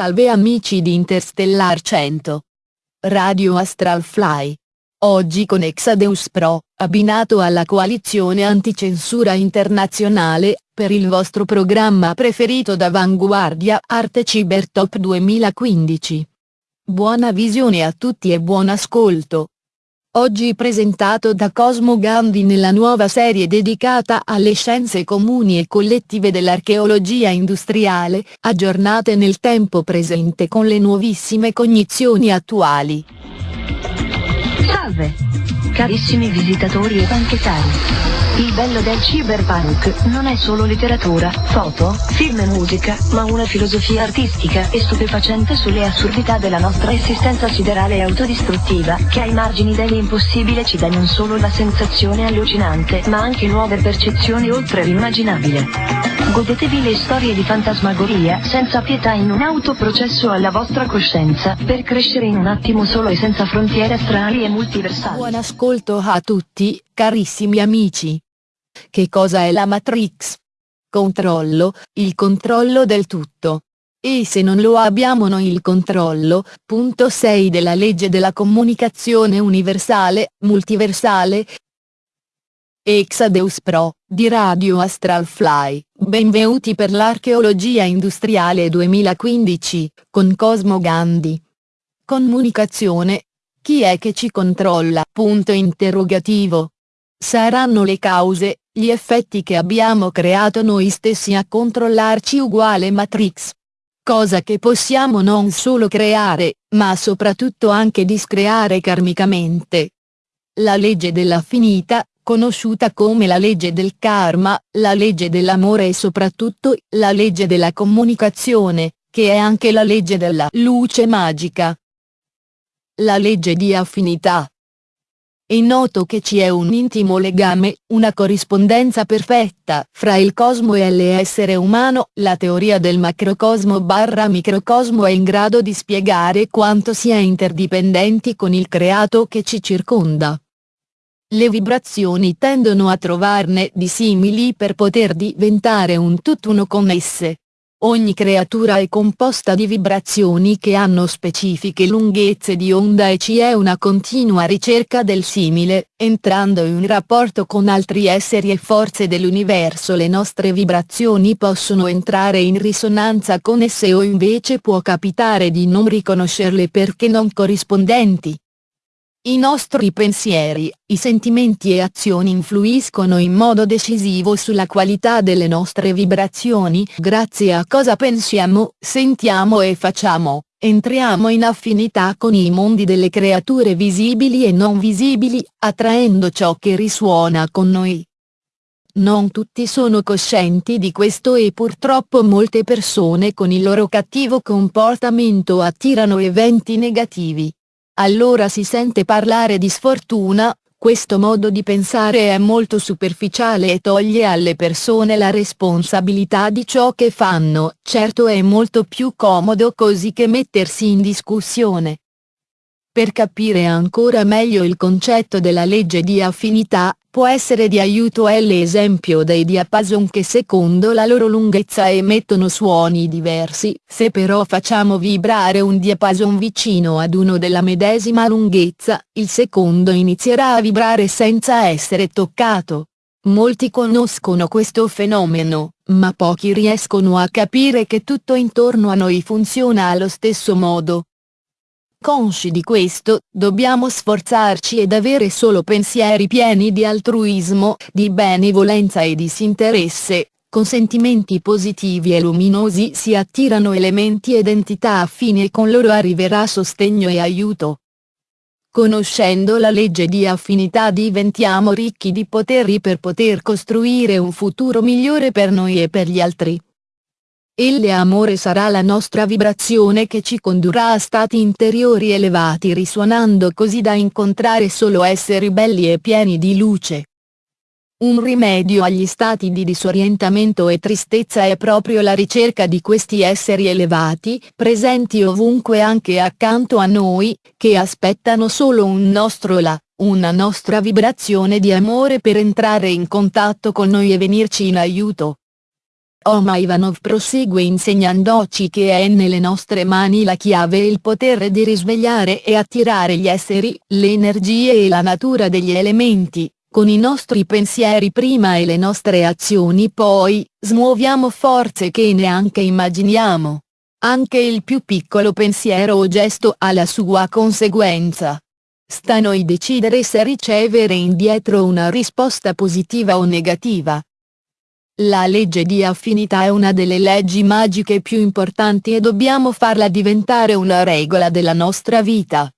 Salve amici di Interstellar 100. Radio Astral Fly. Oggi con Exadeus Pro, abbinato alla coalizione anticensura internazionale, per il vostro programma preferito d'Avanguardia Arte Cyber Top 2015. Buona visione a tutti e buon ascolto. Oggi presentato da Cosmo Gandhi nella nuova serie dedicata alle scienze comuni e collettive dell'archeologia industriale, aggiornate nel tempo presente con le nuovissime cognizioni attuali. Salve! Carissimi visitatori e banchettari. Il bello del cyberpunk non è solo letteratura, foto, film e musica, ma una filosofia artistica e stupefacente sulle assurdità della nostra esistenza siderale e autodistruttiva, che ai margini dell'impossibile ci dà non solo la sensazione allucinante, ma anche nuove percezioni oltre l'immaginabile. Godetevi le storie di fantasmagoria senza pietà in un autoprocesso alla vostra coscienza, per crescere in un attimo solo e senza frontiere astrali e multiversali. Buon ascolto a tutti, carissimi amici. Che cosa è la Matrix? Controllo, il controllo del tutto. E se non lo abbiamo noi il controllo, punto 6 della legge della comunicazione universale, multiversale. Exadeus Pro, di Radio Astral Fly, benvenuti per l'archeologia industriale 2015, con Cosmo Gandhi. Comunicazione. Chi è che ci controlla? Punto interrogativo. Saranno le cause, gli effetti che abbiamo creato noi stessi a controllarci uguale Matrix. Cosa che possiamo non solo creare, ma soprattutto anche discreare karmicamente. La legge della finita, conosciuta come la legge del karma, la legge dell'amore e soprattutto, la legge della comunicazione, che è anche la legge della luce magica. La legge di affinità, è noto che ci è un intimo legame, una corrispondenza perfetta fra il cosmo e l'essere umano, la teoria del macrocosmo barra microcosmo è in grado di spiegare quanto si è interdipendenti con il creato che ci circonda. Le vibrazioni tendono a trovarne di simili per poter diventare un tutt'uno con esse. Ogni creatura è composta di vibrazioni che hanno specifiche lunghezze di onda e ci è una continua ricerca del simile, entrando in rapporto con altri esseri e forze dell'universo le nostre vibrazioni possono entrare in risonanza con esse o invece può capitare di non riconoscerle perché non corrispondenti. I nostri pensieri, i sentimenti e azioni influiscono in modo decisivo sulla qualità delle nostre vibrazioni grazie a cosa pensiamo, sentiamo e facciamo, entriamo in affinità con i mondi delle creature visibili e non visibili, attraendo ciò che risuona con noi. Non tutti sono coscienti di questo e purtroppo molte persone con il loro cattivo comportamento attirano eventi negativi allora si sente parlare di sfortuna, questo modo di pensare è molto superficiale e toglie alle persone la responsabilità di ciò che fanno, certo è molto più comodo così che mettersi in discussione. Per capire ancora meglio il concetto della legge di affinità, può essere di aiuto l'esempio dei diapason che secondo la loro lunghezza emettono suoni diversi. Se però facciamo vibrare un diapason vicino ad uno della medesima lunghezza, il secondo inizierà a vibrare senza essere toccato. Molti conoscono questo fenomeno, ma pochi riescono a capire che tutto intorno a noi funziona allo stesso modo. Consci di questo, dobbiamo sforzarci ed avere solo pensieri pieni di altruismo, di benevolenza e disinteresse, con sentimenti positivi e luminosi si attirano elementi ed entità affini e con loro arriverà sostegno e aiuto. Conoscendo la legge di affinità diventiamo ricchi di poteri per poter costruire un futuro migliore per noi e per gli altri. Il amore sarà la nostra vibrazione che ci condurrà a stati interiori elevati risuonando così da incontrare solo esseri belli e pieni di luce. Un rimedio agli stati di disorientamento e tristezza è proprio la ricerca di questi esseri elevati, presenti ovunque anche accanto a noi, che aspettano solo un nostro là, una nostra vibrazione di amore per entrare in contatto con noi e venirci in aiuto. Oma Ivanov prosegue insegnandoci che è nelle nostre mani la chiave e il potere di risvegliare e attirare gli esseri, le energie e la natura degli elementi, con i nostri pensieri prima e le nostre azioni poi, smuoviamo forze che neanche immaginiamo. Anche il più piccolo pensiero o gesto ha la sua conseguenza. Sta a noi decidere se ricevere indietro una risposta positiva o negativa. La legge di affinità è una delle leggi magiche più importanti e dobbiamo farla diventare una regola della nostra vita.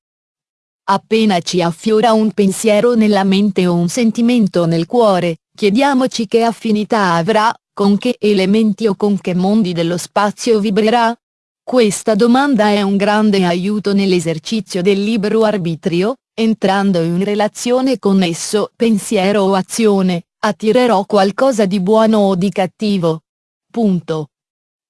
Appena ci affiora un pensiero nella mente o un sentimento nel cuore, chiediamoci che affinità avrà, con che elementi o con che mondi dello spazio vibrerà? Questa domanda è un grande aiuto nell'esercizio del libero arbitrio, entrando in relazione con esso pensiero o azione, attirerò qualcosa di buono o di cattivo. Punto.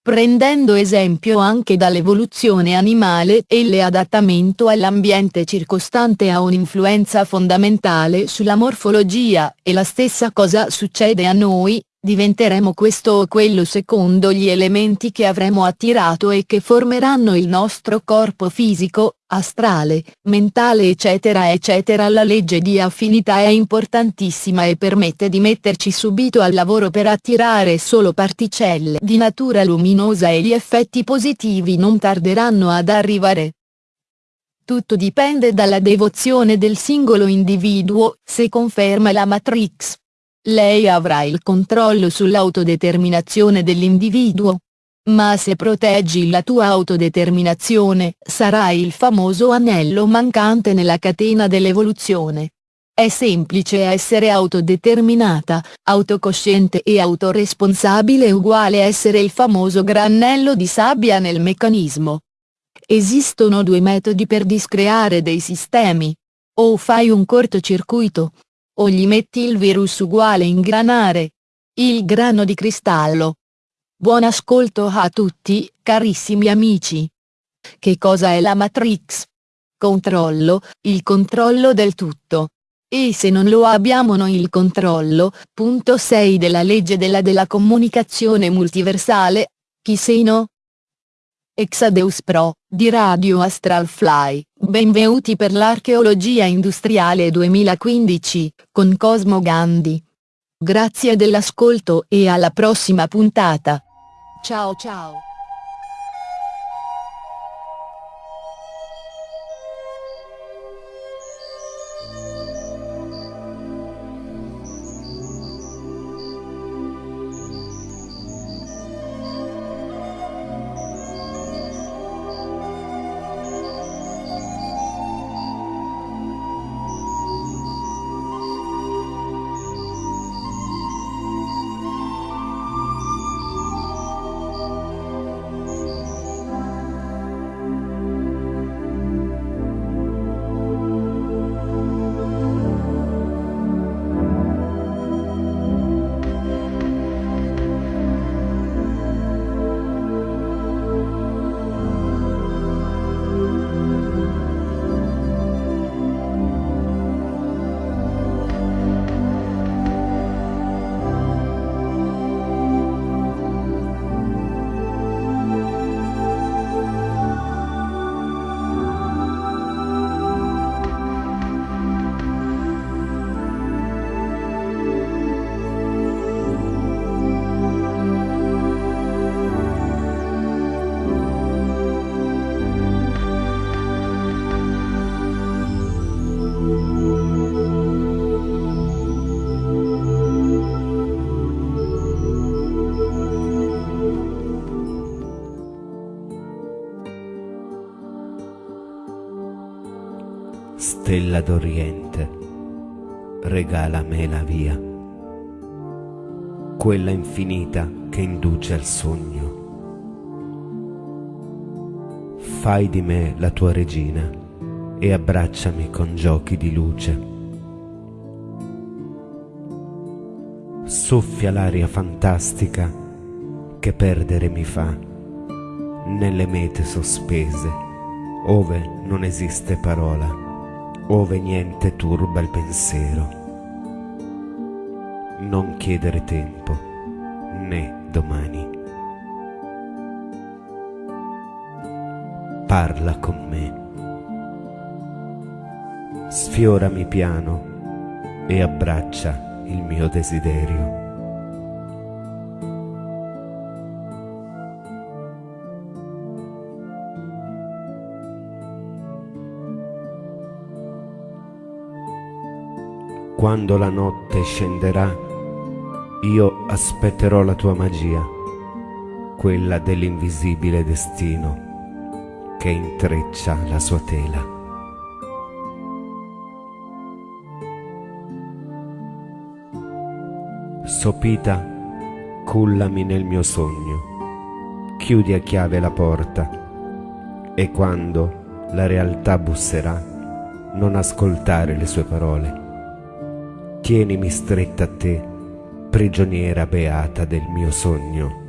Prendendo esempio anche dall'evoluzione animale e l'adattamento all'ambiente circostante ha un'influenza fondamentale sulla morfologia, e la stessa cosa succede a noi, diventeremo questo o quello secondo gli elementi che avremo attirato e che formeranno il nostro corpo fisico, astrale, mentale eccetera eccetera la legge di affinità è importantissima e permette di metterci subito al lavoro per attirare solo particelle di natura luminosa e gli effetti positivi non tarderanno ad arrivare. Tutto dipende dalla devozione del singolo individuo, se conferma la Matrix. Lei avrà il controllo sull'autodeterminazione dell'individuo. Ma se proteggi la tua autodeterminazione, sarai il famoso anello mancante nella catena dell'evoluzione. È semplice essere autodeterminata, autocosciente e autoresponsabile uguale essere il famoso granello di sabbia nel meccanismo. Esistono due metodi per discreare dei sistemi. O fai un cortocircuito, o gli metti il virus uguale ingranare. Il grano di cristallo. Buon ascolto a tutti, carissimi amici. Che cosa è la Matrix? Controllo, il controllo del tutto. E se non lo abbiamo noi il controllo, punto 6 della legge della della comunicazione multiversale, chi sei no? Exadeus Pro, di Radio Astral Fly, benvenuti per l'archeologia industriale 2015, con Cosmo Gandhi. Grazie dell'ascolto e alla prossima puntata. Ciao ciao. Stella d'Oriente, regala me la via, quella infinita che induce al sogno. Fai di me la tua regina e abbracciami con giochi di luce. Soffia l'aria fantastica che perdere mi fa nelle mete sospese, ove non esiste parola, ove niente turba il pensiero. Non chiedere tempo, né domani. Parla con me. Sfiorami piano e abbraccia il mio desiderio. Quando la notte scenderà, io aspetterò la tua magia, quella dell'invisibile destino che intreccia la sua tela. Sopita, cullami nel mio sogno, chiudi a chiave la porta e quando la realtà busserà, non ascoltare le sue parole tienimi stretta a te, prigioniera beata del mio sogno.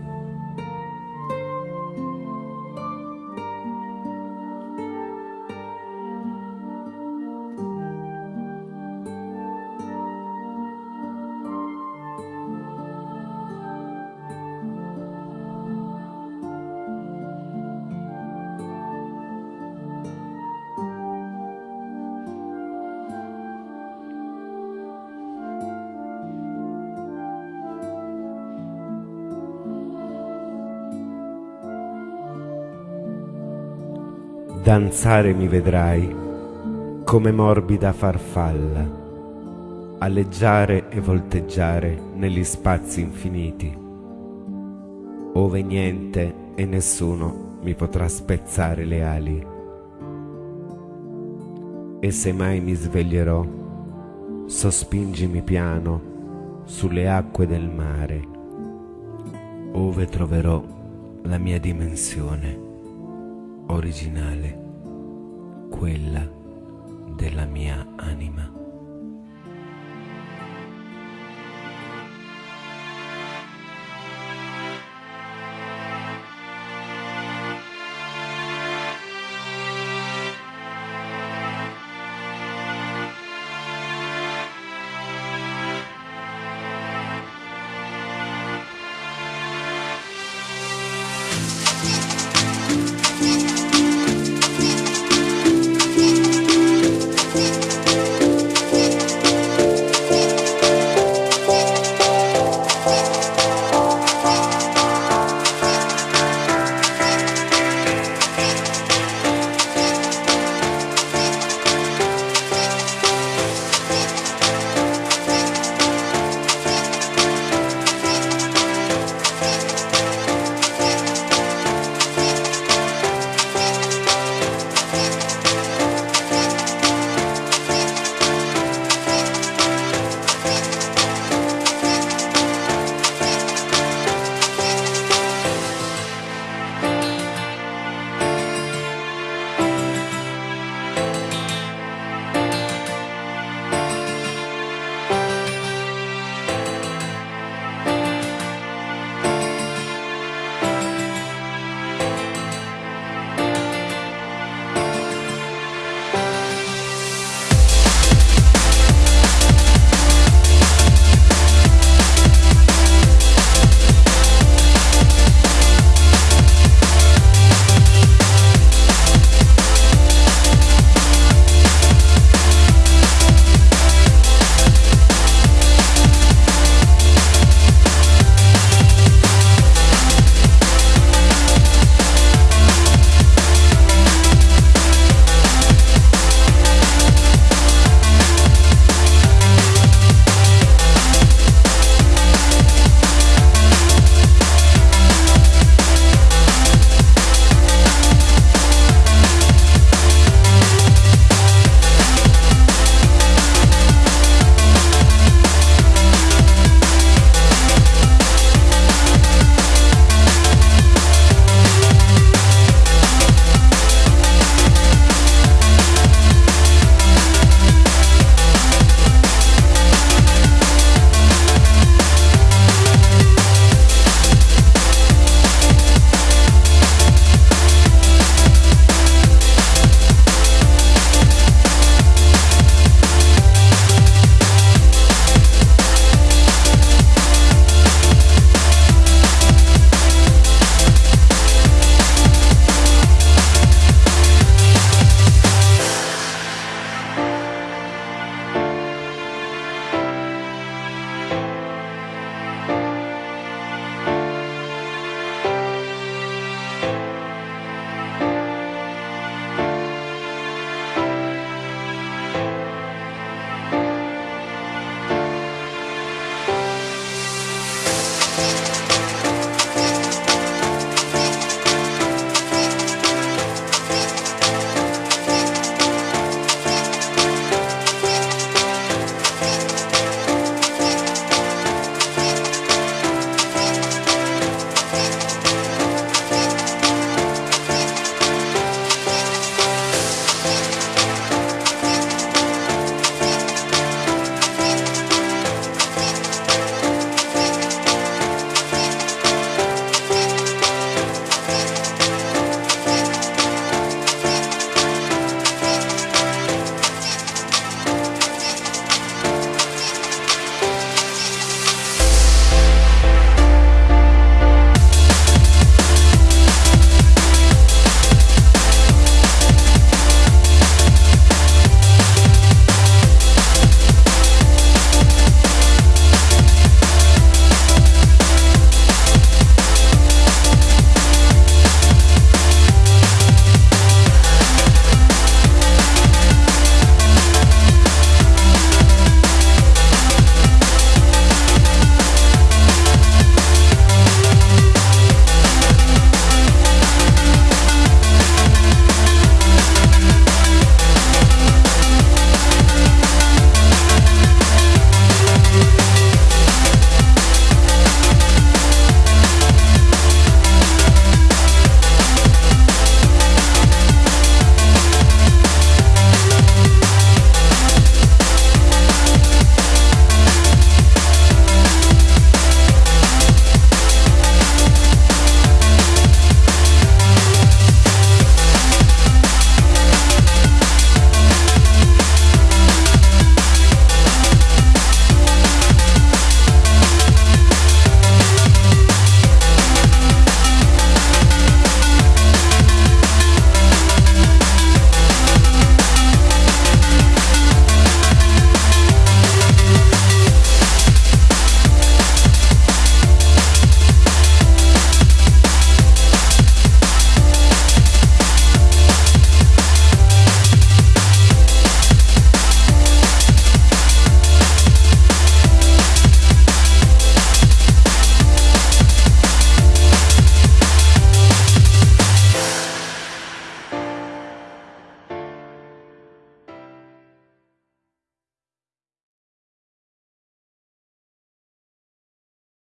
Danzare mi vedrai come morbida farfalla, alleggiare e volteggiare negli spazi infiniti, ove niente e nessuno mi potrà spezzare le ali. E se mai mi sveglierò, sospingimi piano sulle acque del mare, ove troverò la mia dimensione originale, quella della mia anima.